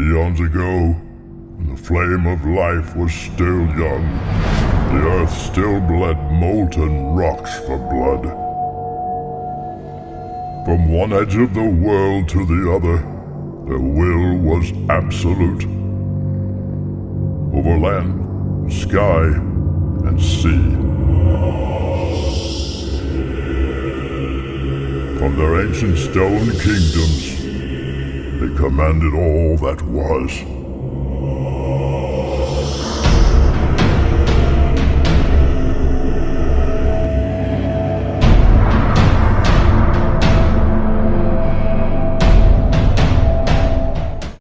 Eons ago, when the flame of life was still young, the earth still bled molten rocks for blood. From one edge of the world to the other, their will was absolute. Over land, sky, and sea. From their ancient stone kingdoms, commanded all that was.